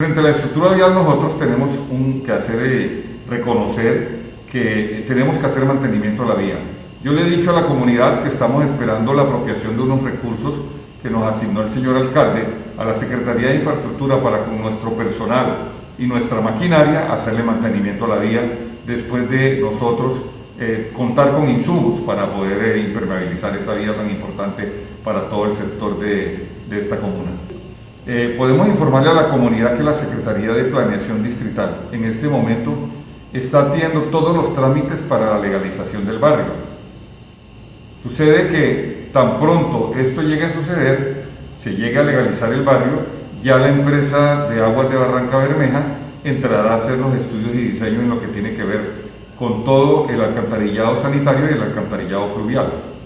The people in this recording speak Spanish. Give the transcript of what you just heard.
Frente a la estructura vial nosotros tenemos que hacer, eh, reconocer que tenemos que hacer mantenimiento a la vía. Yo le he dicho a la comunidad que estamos esperando la apropiación de unos recursos que nos asignó el señor alcalde a la Secretaría de Infraestructura para con nuestro personal y nuestra maquinaria hacerle mantenimiento a la vía después de nosotros eh, contar con insumos para poder eh, impermeabilizar esa vía tan importante para todo el sector de, de esta comuna. Eh, podemos informarle a la comunidad que la Secretaría de Planeación Distrital en este momento está atiendo todos los trámites para la legalización del barrio. Sucede que tan pronto esto llegue a suceder, se llegue a legalizar el barrio, ya la empresa de aguas de Barranca Bermeja entrará a hacer los estudios y diseño en lo que tiene que ver con todo el alcantarillado sanitario y el alcantarillado pluvial.